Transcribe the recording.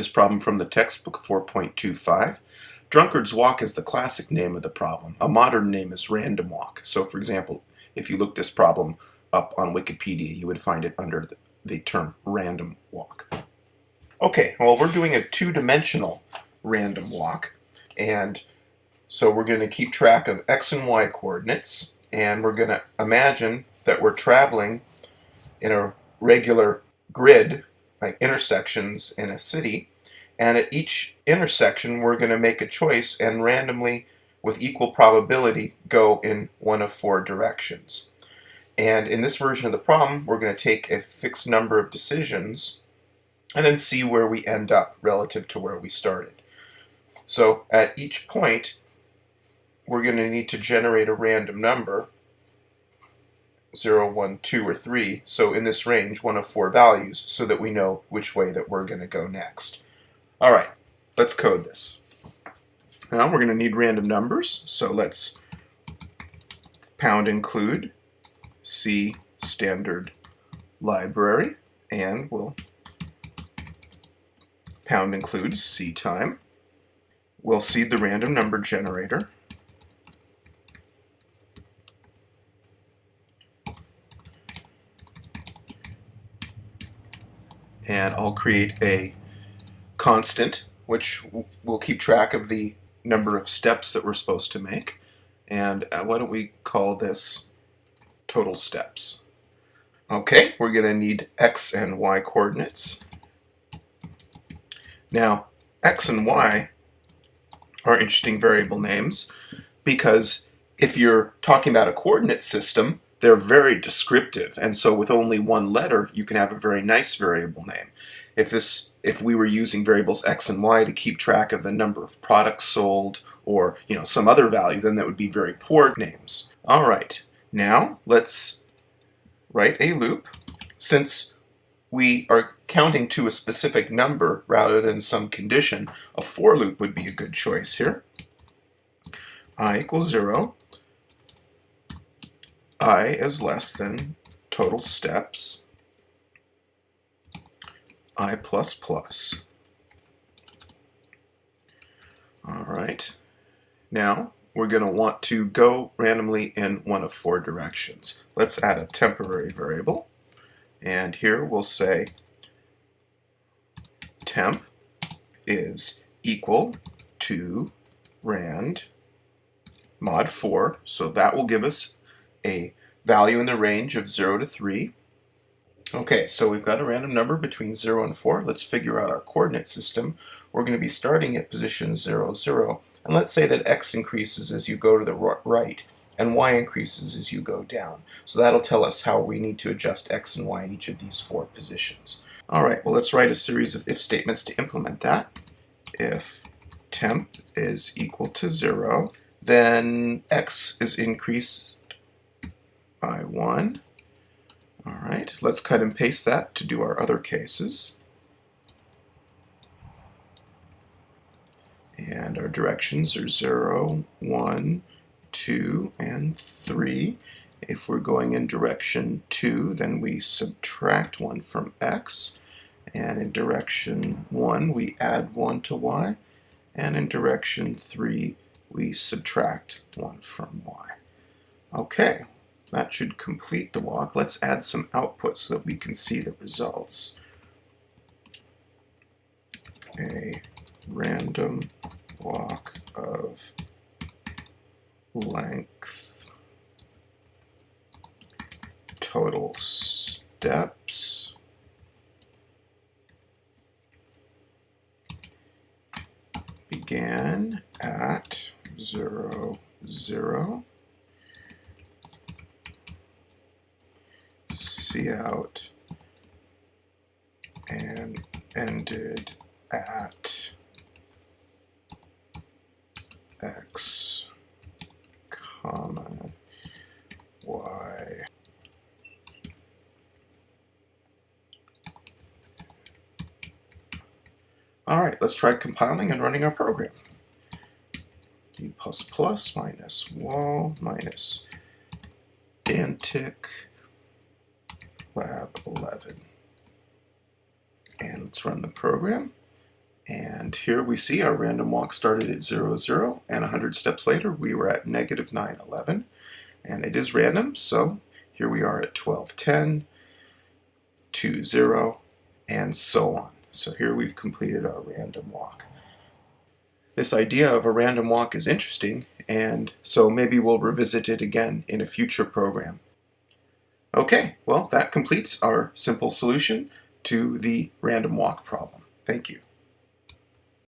this problem from the textbook 4.25. Drunkard's Walk is the classic name of the problem. A modern name is Random Walk. So for example, if you look this problem up on Wikipedia, you would find it under the, the term random walk. Okay, well we're doing a two-dimensional random walk and so we're going to keep track of x and y coordinates and we're going to imagine that we're traveling in a regular grid like intersections in a city and at each intersection we're going to make a choice and randomly with equal probability go in one of four directions. And in this version of the problem we're going to take a fixed number of decisions and then see where we end up relative to where we started. So at each point we're going to need to generate a random number 0, 1, 2, or 3. So in this range, one of four values so that we know which way that we're going to go next. All right, let's code this. Now we're going to need random numbers. So let's pound include C standard library and we'll pound include C time. We'll seed the random number generator and I'll create a constant which will keep track of the number of steps that we're supposed to make. And uh, why don't we call this total steps? Okay we're gonna need x and y coordinates. Now x and y are interesting variable names because if you're talking about a coordinate system they're very descriptive. And so with only one letter you can have a very nice variable name. If this if we were using variables x and y to keep track of the number of products sold or you know some other value then that would be very poor names. Alright now let's write a loop since we are counting to a specific number rather than some condition a for loop would be a good choice here. i equals 0 i is less than total steps i plus plus. All right. Now we're going to want to go randomly in one of four directions. Let's add a temporary variable. And here we'll say temp is equal to rand mod 4. So that will give us a value in the range of 0 to 3. Okay, so we've got a random number between 0 and 4. Let's figure out our coordinate system. We're going to be starting at position 0, 0. And let's say that x increases as you go to the right and y increases as you go down. So that'll tell us how we need to adjust x and y in each of these four positions. All right, well let's write a series of if statements to implement that. If temp is equal to 0, then x is increased by 1. All right, let's cut and paste that to do our other cases. And our directions are 0, 1, 2, and 3. If we're going in direction 2, then we subtract 1 from x. And in direction 1, we add 1 to y. And in direction 3, we subtract 1 from y. Okay, that should complete the walk. Let's add some output so that we can see the results. A random walk of length total steps began at zero zero out and ended at x comma y All right, let's try compiling and running our program. g++ minus wall minus pedantic lab 11. And let's run the program. And here we see our random walk started at 0, 0, and 100 steps later we were at negative 9, 11. And it is random, so here we are at 12, 10, 2, 0, and so on. So here we've completed our random walk. This idea of a random walk is interesting, and so maybe we'll revisit it again in a future program. Okay, well that completes our simple solution to the random walk problem. Thank you.